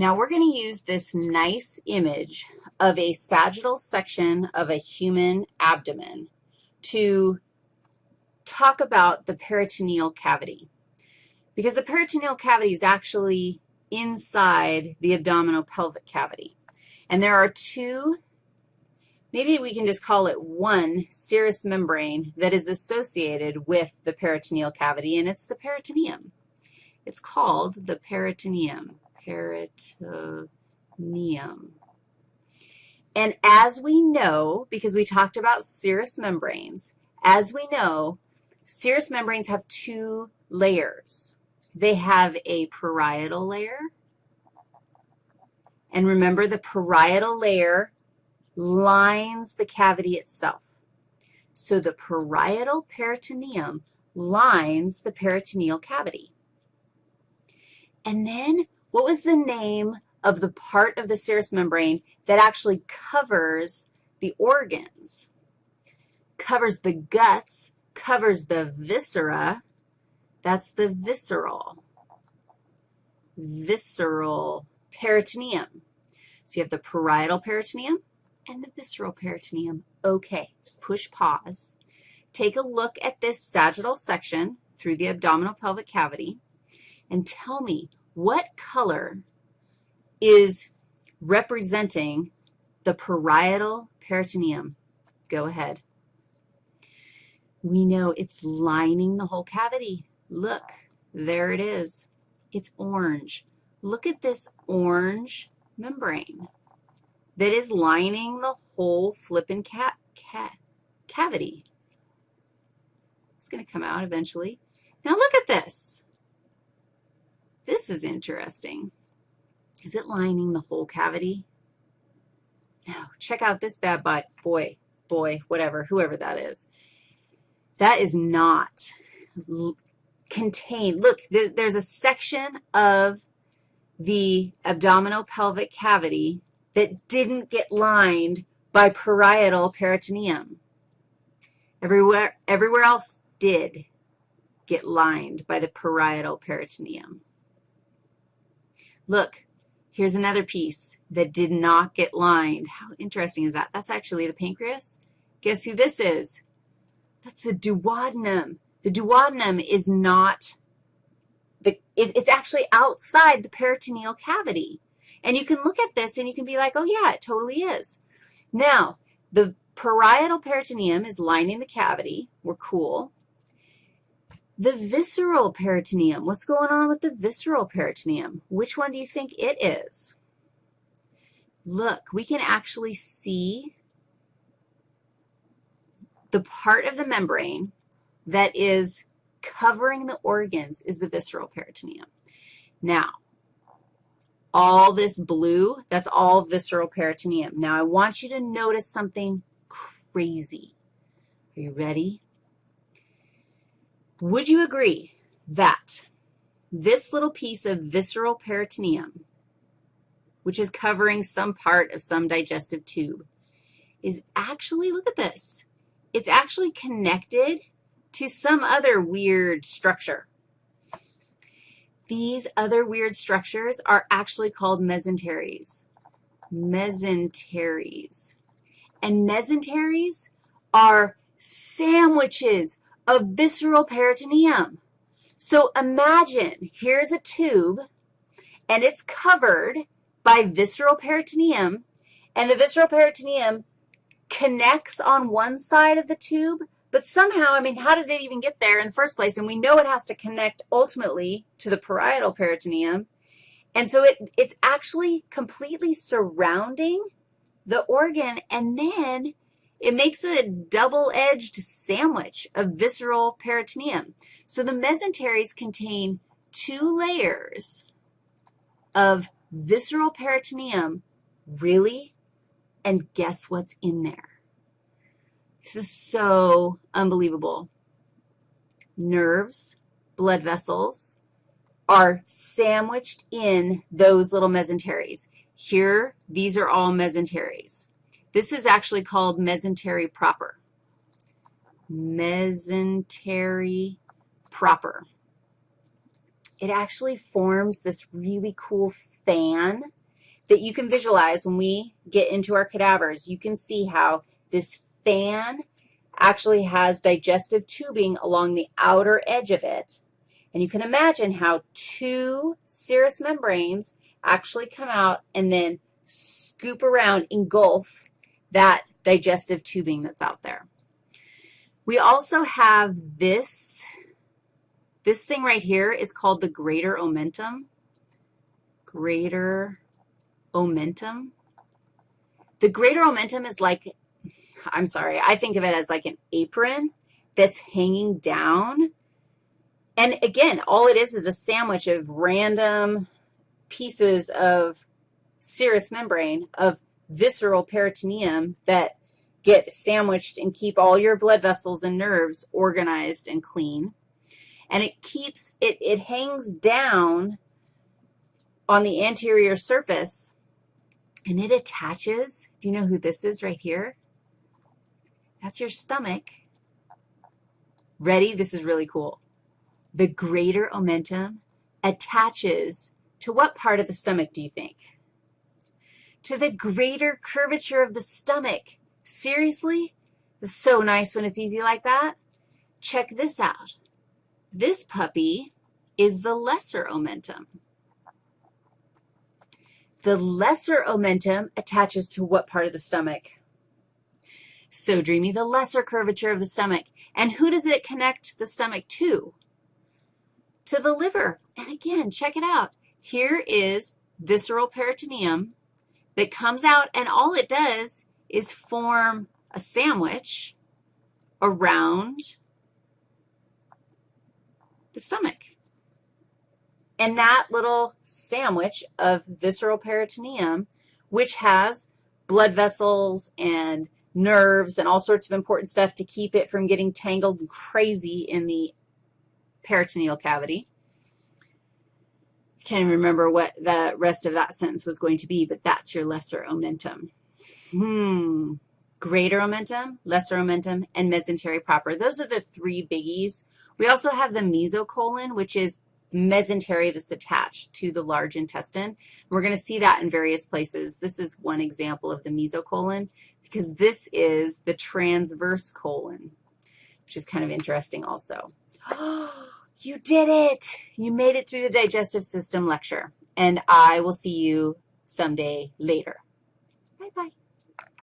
Now we're going to use this nice image of a sagittal section of a human abdomen to talk about the peritoneal cavity because the peritoneal cavity is actually inside the abdominal pelvic cavity. And there are two, maybe we can just call it one serous membrane that is associated with the peritoneal cavity, and it's the peritoneum. It's called the peritoneum, peritoneum. And as we know, because we talked about serous membranes, as we know, serous membranes have two layers. They have a parietal layer, and remember the parietal layer lines the cavity itself. So the parietal peritoneum lines the peritoneal cavity. And then what was the name of the part of the serous membrane that actually covers the organs, covers the guts, covers the viscera. That's the visceral, visceral peritoneum. So you have the parietal peritoneum and the visceral peritoneum. Okay, push pause. Take a look at this sagittal section through the abdominal pelvic cavity and tell me what color is representing the parietal peritoneum. Go ahead. We know it's lining the whole cavity. Look, there it is. It's orange. Look at this orange membrane that is lining the whole flippin' ca ca cavity. It's going to come out eventually. Now look at this. This is interesting. Is it lining the whole cavity? No. Check out this bad boy, boy, boy, whatever, whoever that is. That is not contained. Look, th there's a section of the abdominal pelvic cavity that didn't get lined by parietal peritoneum. Everywhere, everywhere else did get lined by the parietal peritoneum. Look, Here's another piece that did not get lined. How interesting is that? That's actually the pancreas. Guess who this is? That's the duodenum. The duodenum is not, the, it, it's actually outside the peritoneal cavity. And you can look at this and you can be like, oh, yeah, it totally is. Now, the parietal peritoneum is lining the cavity. We're cool. The visceral peritoneum, what's going on with the visceral peritoneum? Which one do you think it is? Look, we can actually see the part of the membrane that is covering the organs is the visceral peritoneum. Now, all this blue, that's all visceral peritoneum. Now, I want you to notice something crazy. Are you ready? Would you agree that this little piece of visceral peritoneum, which is covering some part of some digestive tube, is actually, look at this, it's actually connected to some other weird structure. These other weird structures are actually called mesenteries. Mesenteries. And mesenteries are sandwiches of visceral peritoneum. So imagine here's a tube, and it's covered by visceral peritoneum, and the visceral peritoneum connects on one side of the tube, but somehow, I mean, how did it even get there in the first place? And we know it has to connect ultimately to the parietal peritoneum. And so it, it's actually completely surrounding the organ, and then it makes a double-edged sandwich of visceral peritoneum. So the mesenteries contain two layers of visceral peritoneum, really, and guess what's in there? This is so unbelievable. Nerves, blood vessels are sandwiched in those little mesenteries. Here, these are all mesenteries. This is actually called mesentery proper. Mesentery proper. It actually forms this really cool fan that you can visualize when we get into our cadavers. You can see how this fan actually has digestive tubing along the outer edge of it. And you can imagine how two serous membranes actually come out and then scoop around, engulf that digestive tubing that's out there. We also have this, this thing right here is called the greater omentum. Greater omentum. The greater omentum is like, I'm sorry, I think of it as like an apron that's hanging down. And again, all it is is a sandwich of random pieces of serous membrane, of visceral peritoneum that get sandwiched and keep all your blood vessels and nerves organized and clean. And it keeps, it, it hangs down on the anterior surface, and it attaches. Do you know who this is right here? That's your stomach. Ready? This is really cool. The greater omentum attaches to what part of the stomach do you think? To the greater curvature of the stomach. Seriously? It's so nice when it's easy like that. Check this out. This puppy is the lesser omentum. The lesser omentum attaches to what part of the stomach? So dreamy, the lesser curvature of the stomach. And who does it connect the stomach to? To the liver. And again, check it out. Here is visceral peritoneum that comes out, and all it does is form a sandwich around the stomach. And that little sandwich of visceral peritoneum, which has blood vessels and nerves and all sorts of important stuff to keep it from getting tangled and crazy in the peritoneal cavity. Can't remember what the rest of that sentence was going to be, but that's your lesser omentum. Hmm. Greater omentum, lesser omentum, and mesentery proper. Those are the three biggies. We also have the mesocolon, which is mesentery that's attached to the large intestine. We're going to see that in various places. This is one example of the mesocolon because this is the transverse colon, which is kind of interesting also. you did it. You made it through the digestive system lecture, and I will see you someday later.